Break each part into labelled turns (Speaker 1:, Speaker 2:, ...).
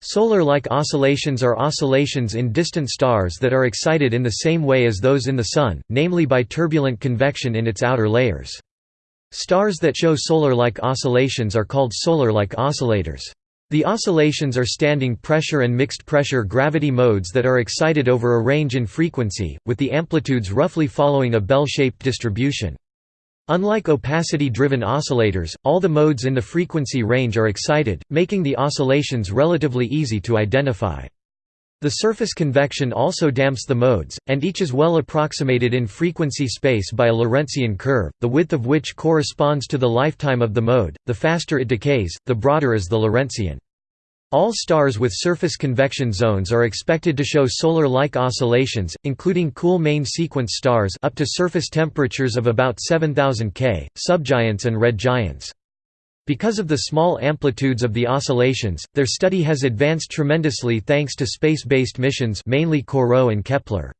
Speaker 1: Solar-like oscillations are oscillations in distant stars that are excited in the same way as those in the Sun, namely by turbulent convection in its outer layers. Stars that show solar-like oscillations are called solar-like oscillators. The oscillations are standing pressure and mixed pressure gravity modes that are excited over a range in frequency, with the amplitudes roughly following a bell-shaped distribution. Unlike opacity-driven oscillators, all the modes in the frequency range are excited, making the oscillations relatively easy to identify. The surface convection also damps the modes, and each is well approximated in frequency space by a Lorentzian curve, the width of which corresponds to the lifetime of the mode. The faster it decays, the broader is the Lorentzian. All stars with surface convection zones are expected to show solar-like oscillations, including cool main sequence stars up to surface temperatures of about 7000 K, subgiants and red giants. Because of the small amplitudes of the oscillations, their study has advanced tremendously thanks to space-based missions mainly CoRoT and Kepler.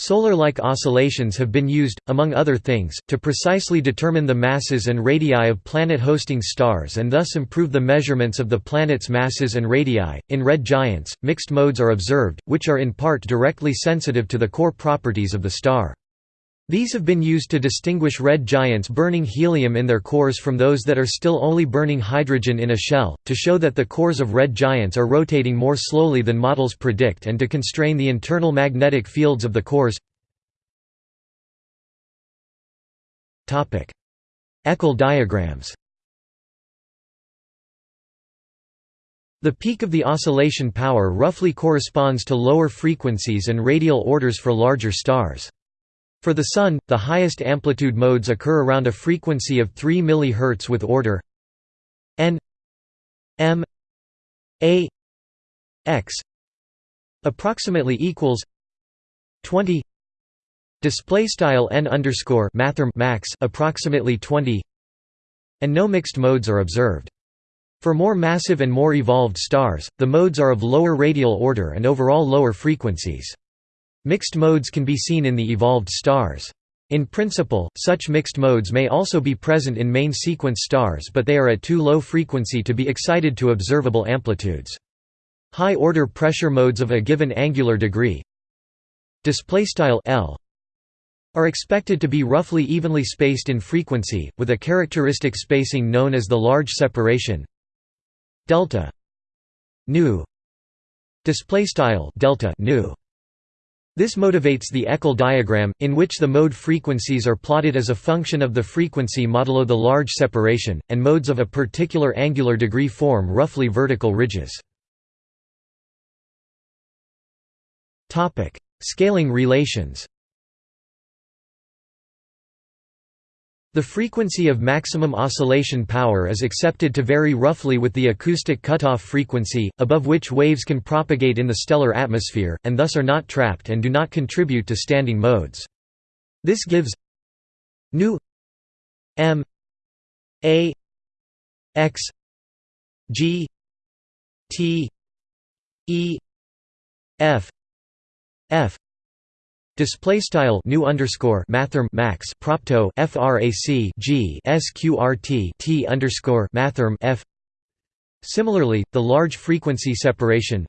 Speaker 1: Solar-like oscillations have been used, among other things, to precisely determine the masses and radii of planet-hosting stars and thus improve the measurements of the planet's masses and radii. In red giants, mixed modes are observed, which are in part directly sensitive to the core properties of the star. These have been used to distinguish red giants burning helium in their cores from those that are still only burning hydrogen in a shell, to show that the cores of red giants are rotating more slowly than models predict and to constrain the internal magnetic fields of the cores. Échelle diagrams The peak of the oscillation power roughly corresponds to lower frequencies and radial orders for larger stars. For the Sun, the highest amplitude modes occur around a frequency of 3 mHz with order n m a x approximately equals 20 display style n underscore max approximately 20 and no mixed modes are observed. For more massive and more evolved stars the modes are of lower radial order and overall lower frequencies Mixed modes can be seen in the evolved stars. In principle, such mixed modes may also be present in main sequence stars but they are at too low frequency to be excited to observable amplitudes. High-order pressure modes of a given angular degree L are expected to be roughly evenly spaced in frequency, with a characteristic spacing known as the large separation delta nu delta nu this motivates the échelle diagram, in which the mode frequencies are plotted as a function of the frequency modulo the large separation, and modes of a particular angular degree form roughly vertical ridges. Scaling relations The frequency of maximum oscillation power is accepted to vary roughly with the acoustic cutoff frequency, above which waves can propagate in the stellar atmosphere, and thus are not trapped and do not contribute to standing modes. This gives nu m a x g t e f f Display style nu underscore mathrm max propto frac g sqrt t underscore mathrm f. Similarly, the large frequency separation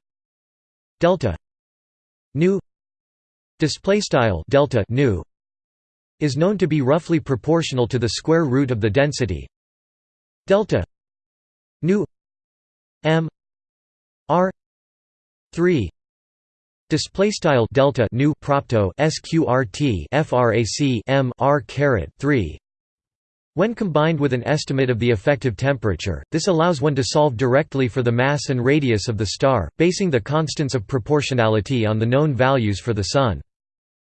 Speaker 1: delta nu display style delta nu is known to be roughly proportional to the square root of the density delta nu m r 3 Display style delta nu propto sqrt frac m r caret 3. When combined with an estimate of the effective temperature, this allows one to solve directly for the mass and radius of the star, basing the constants of proportionality on the known values for the Sun.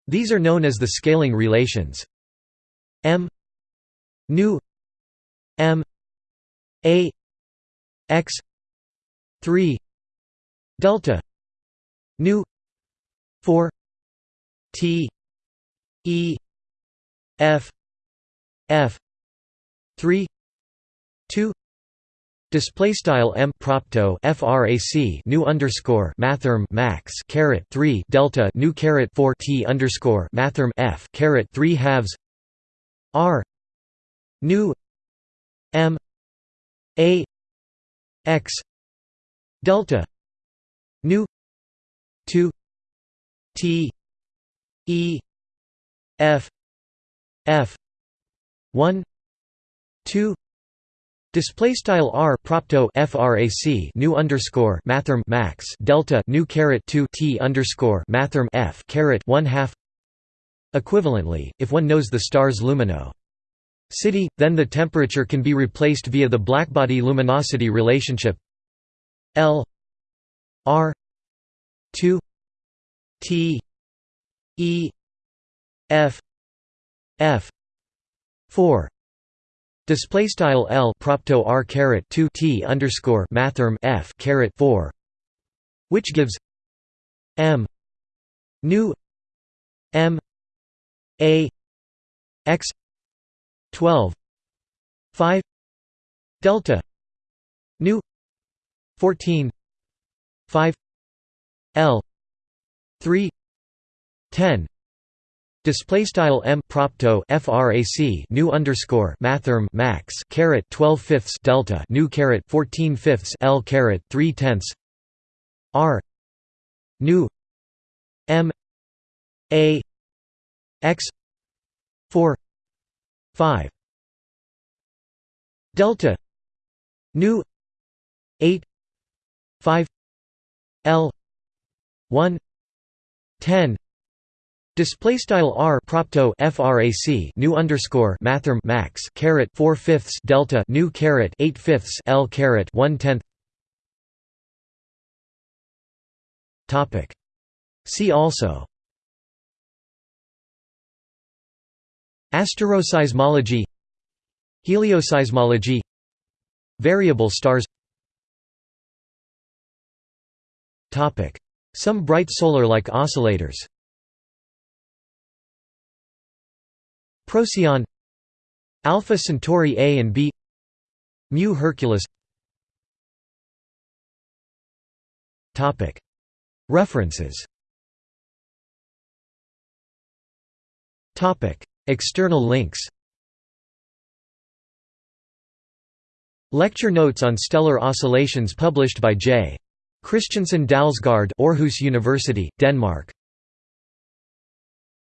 Speaker 1: These are known as the scaling relations. m nu m a x 3 delta nu 4 T E F F 3 2 Display style m propto frac nu underscore mathrm max caret three delta nu caret four t underscore mathrm f caret three halves r nu m a x delta nu 2 t e f f 1 2 Display style r propto frac nu underscore mathrm max delta nu caret 2 t underscore mathrm f caret 1 half. Equivalently, if one knows the star's lumino city, then the temperature can be replaced via the blackbody luminosity relationship L R 2 T E F F 4 Display style L propto R caret 2 T underscore mathrm F caret 4 which gives M nu M A X 12 5 delta nu 14 5 L 3 10 Display style m propto frac nu underscore mathrm max caret 12 fifths delta nu caret 14 fifths l caret 3 tenths. R. Nu. M. A. X. 4 5 delta. Nu. 8 5 l. 1 10 Display style r propto frac nu underscore mathrm max caret four fifths delta nu caret eight fifths l caret one tenth. Topic. See also. Asteroseismology, Helioseismology, Variable stars. Topic. Some bright solar-like oscillators. Procyon Alpha Centauri A and B Mu Herculis Topic. References. External links. Lecture notes on stellar oscillations published by J. Christensen Dalsgaard Aarhus University, Denmark